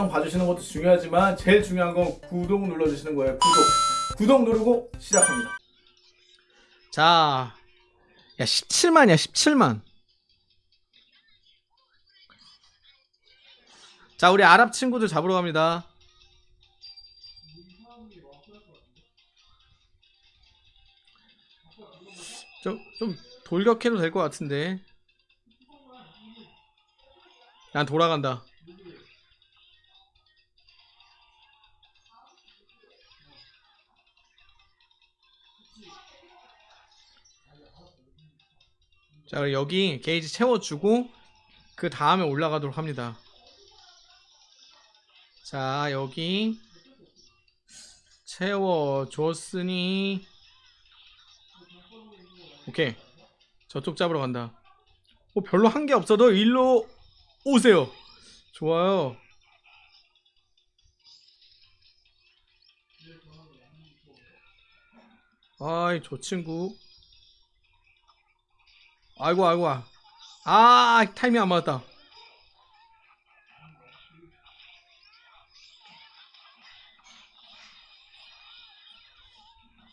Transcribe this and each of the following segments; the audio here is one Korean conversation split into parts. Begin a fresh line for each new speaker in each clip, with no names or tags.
영상 봐주시는 것도 중요하지만 제일 중요한 건 구독 눌러주시는 거예요. 구독. 구독 누르고 시작합니다.
자, 야 17만이야 17만. 자, 우리 아랍 친구들 잡으러 갑니다. 좀, 좀 돌격해도 될 것 같은데. 난 돌아간다. 자, 여기 게이지 채워주고 그 다음에 올라가도록 합니다. 자, 여기 채워줬으니 오케이. 저쪽 잡으러 간다. 어, 별로 한 게 없어도 일로 오세요. 좋아요. 아이, 저 친구. 아이고, 아이고. 아, 타이밍 안 맞았다.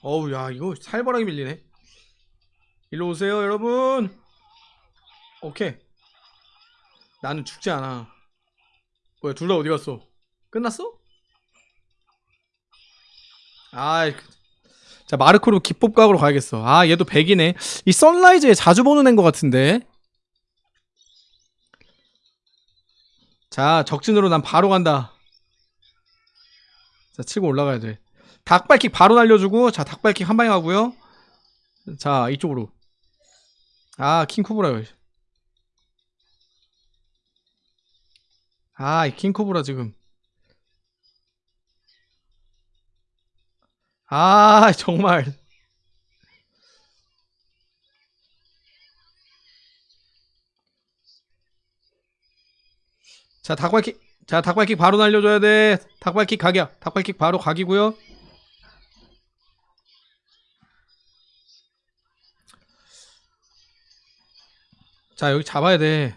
어우, 야, 이거 살벌하게 밀리네. 일로 오세요, 여러분. 오케이. 나는 죽지 않아. 뭐야, 둘 다 어디 갔어? 끝났어? 아이, 그- 자, 마르코로 기법각으로 가야겠어. 아, 얘도 100이네. 이 선라이즈에 자주 보는 애인 것 같은데. 자, 적진으로 난 바로 간다. 자, 치고 올라가야 돼. 닭발킥 바로 날려주고, 자, 닭발킥 한 방에 가고요. 자, 이쪽으로. 아, 킹코브라요. 아, 이 킹코브라 지금. 아, 정말. 자, 닭발킥. 자, 닭발킥 바로 날려줘야 돼. 닭발킥 각이야. 닭발킥 바로 각이고요. 자, 여기 잡아야 돼.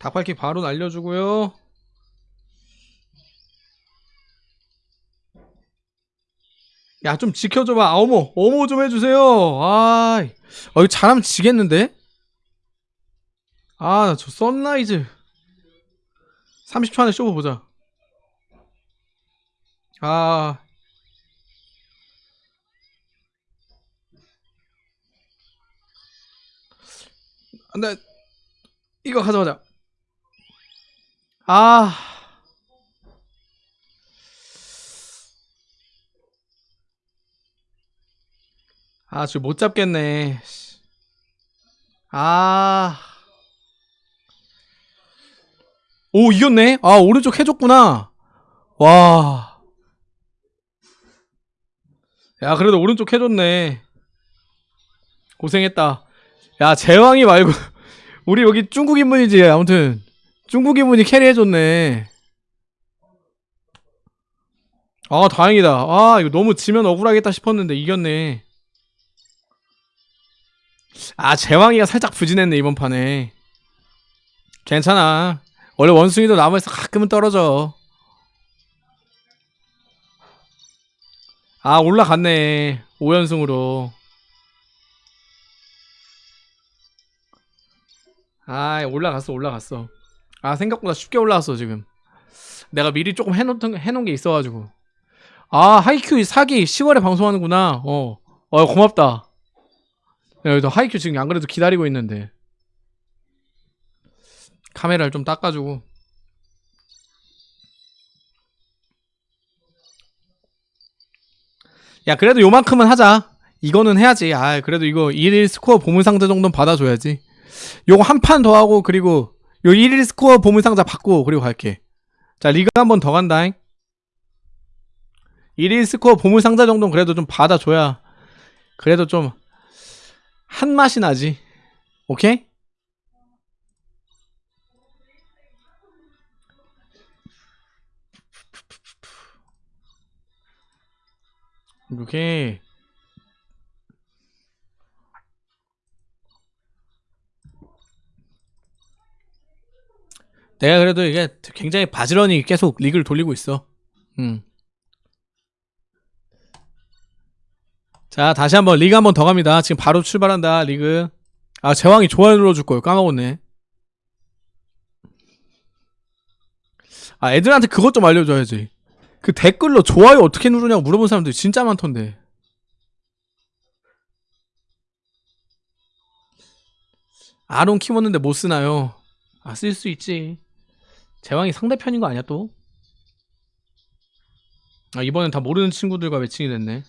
닭발킥 바로 날려주고요. 야, 좀 지켜줘봐. 아, 어머, 어머 좀 해주세요. 아, 어, 이거 잘하면 지겠는데? 아, 저 선라이즈. 30초 안에 쇼부 보자. 아. 나 이거 가져가자. 아. 아, 저못 잡겠네. 아. 오, 이겼네? 아, 오른쪽 해줬구나. 와. 야, 그래도 오른쪽 해줬네. 고생했다. 야, 제왕이 말고, 우리 여기 중국 인문이지. 아무튼, 중국 인문이 캐리해줬네. 아, 다행이다. 아, 이거 너무 지면 억울하겠다 싶었는데, 이겼네. 아, 제왕이가 살짝 부진했네, 이번 판에. 괜찮아. 원래 원숭이도 나무에서 가끔은 떨어져. 아, 올라갔네. 5연승으로. 아, 올라갔어, 올라갔어. 아, 생각보다 쉽게 올라왔어, 지금. 내가 미리 조금 해놓던, 해놓은 게 있어가지고. 아, 하이큐 사기 10월에 방송하는구나. 어. 어, 고맙다. 야, 여기도 하이큐 지금 안 그래도 기다리고 있는데. 카메라를 좀 닦아주고. 야, 그래도 요만큼은 하자. 이거는 해야지. 아, 그래도 이거 1일 스코어 보물상자 정도는 받아줘야지. 요거 한 판 더 하고, 그리고 요 1일 스코어 보물상자 받고, 그리고 갈게. 자, 리그 한 번 더 간다잉. 1일 스코어 보물상자 정도는 그래도 좀 받아줘야, 그래도 좀, 한 맛이 나지. 오케이? 이렇게 내가 그래도 이게 굉장히 바지런히 계속 리그를 돌리고 있어. 음. 자, 다시 한번 리그 한번 더 갑니다. 지금 바로 출발한다, 리그. 아, 제왕이 좋아요 눌러줄 걸 까먹었네. 아, 애들한테 그것 좀 알려줘야지. 그 댓글로 좋아요 어떻게 누르냐고 물어본 사람들이 진짜 많던데. 아론 키웠는데 못 쓰나요? 아, 쓸 수 있지. 제왕이 상대편인 거 아니야, 또? 아, 이번엔 다 모르는 친구들과 매칭이 됐네.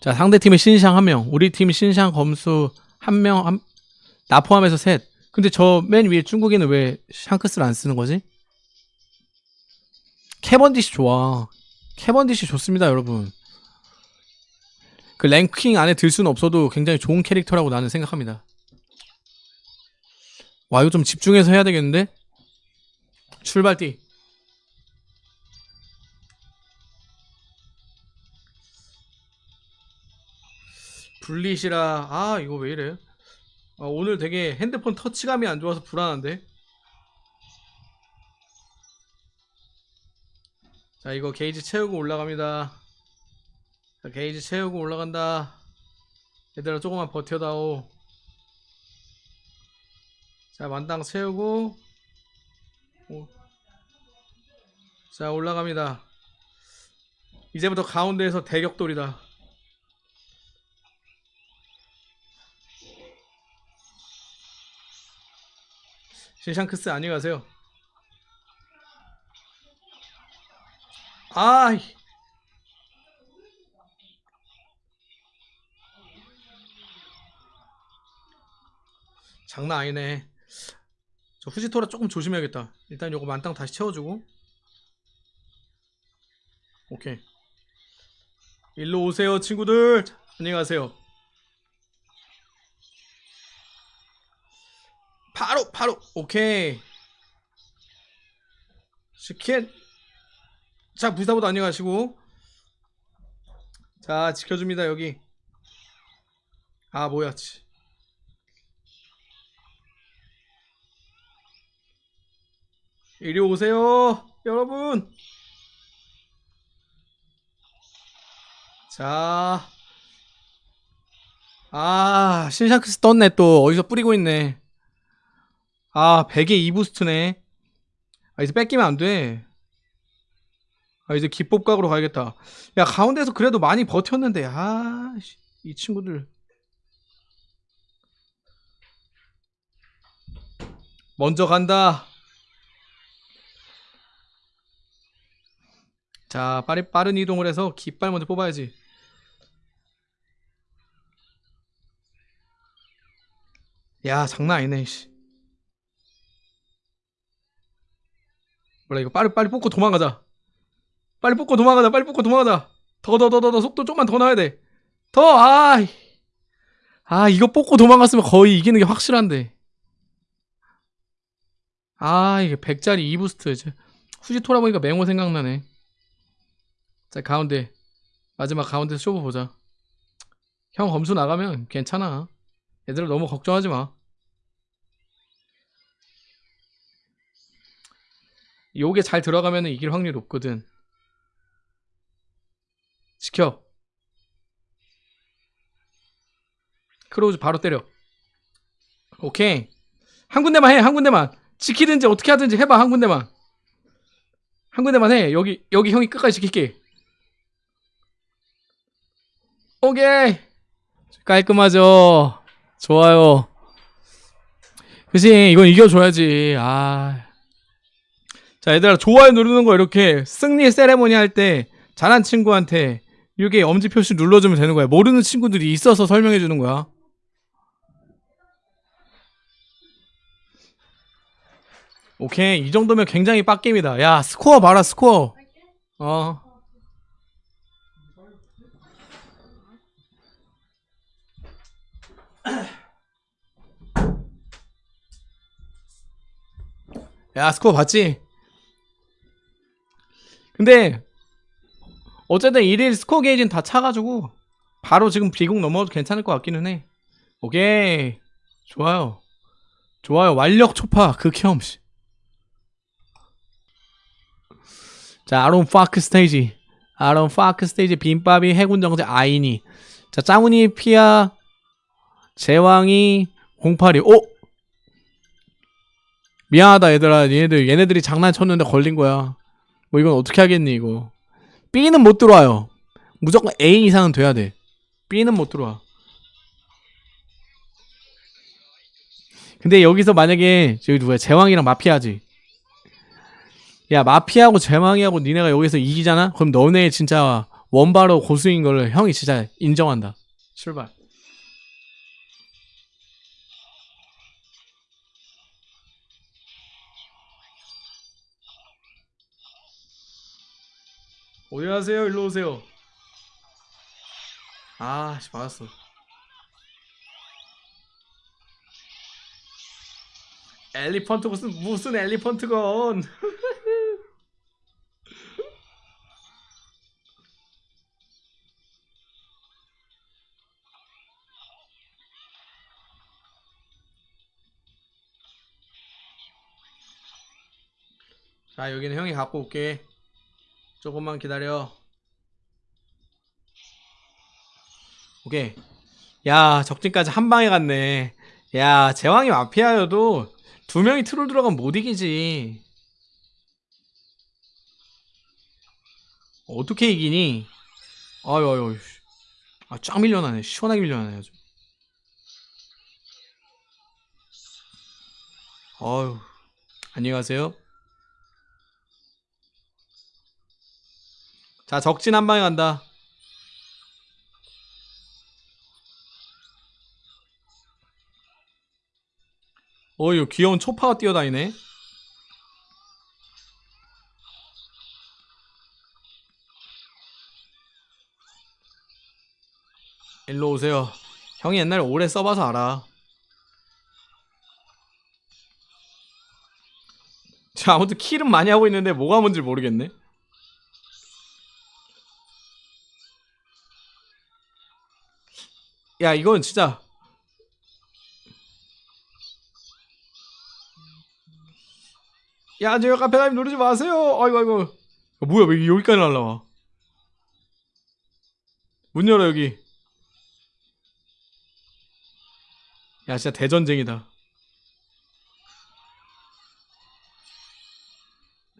자, 상대팀에 신상 한 명, 우리 팀 신상 검수 한 명, 한, 나 포함해서 셋. 근데 저 맨 위에 중국인은 왜 샹크스를 안 쓰는 거지? 캐번디시 좋아. 캐번디시 좋습니다, 여러분. 그 랭킹 안에 들 수는 없어도 굉장히 좋은 캐릭터라고 나는 생각합니다. 와, 이거 좀 집중해서 해야 되겠는데? 출발띠. 분리시라. 아, 이거 왜 이래? 아, 오늘 되게 핸드폰 터치감이 안 좋아서 불안한데? 자, 이거 게이지 채우고 올라갑니다. 자, 게이지 채우고 올라간다. 얘들아, 조금만 버텨다오. 자, 만당 채우고. 오. 자, 올라갑니다. 이제부터 가운데에서 대격돌이다. 신샹크스 안녕하세요. 아이. 장난 아니네. 저 후지토라 조금 조심해야겠다. 일단 요거 만땅 다시 채워주고. 오케이. 일로 오세요, 친구들. 안녕하세요. 바로, 바로. 오케이. 치킨. 자, 부사보다 안녕하시고. 자, 지켜줍니다, 여기. 아, 뭐야, 치. 이리 오세요, 여러분. 자. 아, 신샤크스 떴네, 또. 어디서 뿌리고 있네. 아, 100에 2부스트네. 아, 이제 뺏기면 안 돼. 아, 이제 기법각으로 가야겠다. 야, 가운데서 그래도 많이 버텼는데, 아, 씨, 이 친구들. 먼저 간다. 자, 빠른, 빠른 이동을 해서 깃발 먼저 뽑아야지. 야, 장난 아니네, 씨. 몰라, 이거 빨리, 빨리 뽑고 도망가자. 빨리 뽑고 도망가자, 빨리 뽑고 도망가자. 더, 더, 더, 더, 더, 속도 좀만 더 나야 돼. 더, 아, 아, 이거 뽑고 도망갔으면 거의 이기는 게 확실한데. 아, 이게 100짜리 2부스트. 이제. 후지토라 보니까 맹호 생각나네. 자, 가운데. 마지막 가운데 쇼부 보자. 형 검수 나가면 괜찮아. 얘들아 너무 걱정하지 마. 요게 잘 들어가면 이길 확률이 높거든. 지켜. 크로우즈 바로 때려. 오케이. 한 군데만 해, 한 군데만. 지키든지 어떻게 하든지 해봐, 한 군데만. 한 군데만 해. 여기, 여기 형이 끝까지 지킬게. 오케이. 깔끔하죠. 좋아요. 그치, 이건 이겨줘야지. 아. 자, 얘들아, 좋아요 누르는 거 이렇게 승리 세레모니 할 때 잘한 친구한테 이렇게 엄지 표시 눌러주면 되는 거야. 모르는 친구들이 있어서 설명해 주는 거야. 오케이, 이 정도면 굉장히 빡겜이다. 야, 스코어 봐라, 스코어. 어. 야 스코어 봤지? 근데 어쨌든 1일 스코어 게이지는 다 차가지고 바로 지금 비공 넘어가도 괜찮을 것 같기는 해. 오케이. 좋아요. 좋아요. 완력 초파 극혐 자 아론 파크 스테이지. 아론 파크 스테이지 빈밥이 해군정제 아이니. 자 짱훈이 피아 제왕이 082 오! 미안하다 얘들아. 얘네들 얘네들이 장난쳤는데 걸린 거야. 뭐 이건 어떻게 하겠니 이거? B는 못 들어와요. 무조건 A 이상은 돼야 돼. B는 못 들어와. 근데 여기서 만약에 저기 누구야? 제왕이랑 마피아지. 야 마피아하고 제왕이하고 니네가 여기서 이기잖아? 그럼 너네 진짜 원바로 고수인 걸 형이 진짜 인정한다. 출발 어디 가세요. 일로 오세요. 아 씨 맞았어. 엘리펀트 무슨 무슨 엘리펀트건. 자 여기는 형이 갖고 올게 조금만 기다려. 오케이. 야 적진까지 한 방에 갔네. 야 제왕이 마피아여도 두 명이 트롤 들어가면 못 이기지. 어떻게 이기니? 아유 아유 아쫙 밀려나네. 시원하게 밀려나네 아주. 아유 안녕히 가세요 자 적진 한 방에 간다. 어이 귀여운 초파가 뛰어다니네. 일로 오세요. 형이 옛날에 오래 써봐서 알아. 자 아무튼 킬은 많이 하고 있는데 뭐가 뭔지 모르겠네 야 이건 진짜. 야저 카페라임 누르지 마세요. 아이고 아이고. 야, 뭐야 왜 여기까지 날라와? 문 열어 여기. 야 진짜 대전쟁이다.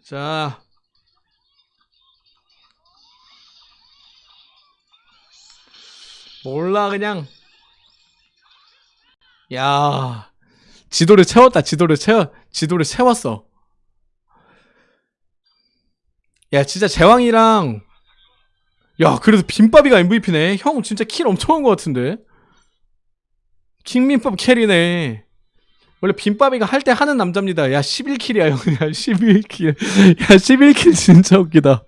자 몰라 그냥. 야 지도를 채웠다 지도를 채워 지도를 채웠어. 야 진짜 제왕이랑 야 그래도 빈밥이가 MVP네. 형 진짜 킬 엄청 한 것 같은데? 킹민밥 캐리네. 원래 빈밥이가 할 때 하는 남자입니다. 야 11킬이야 형. 야, 11킬. 야 11킬 진짜 웃기다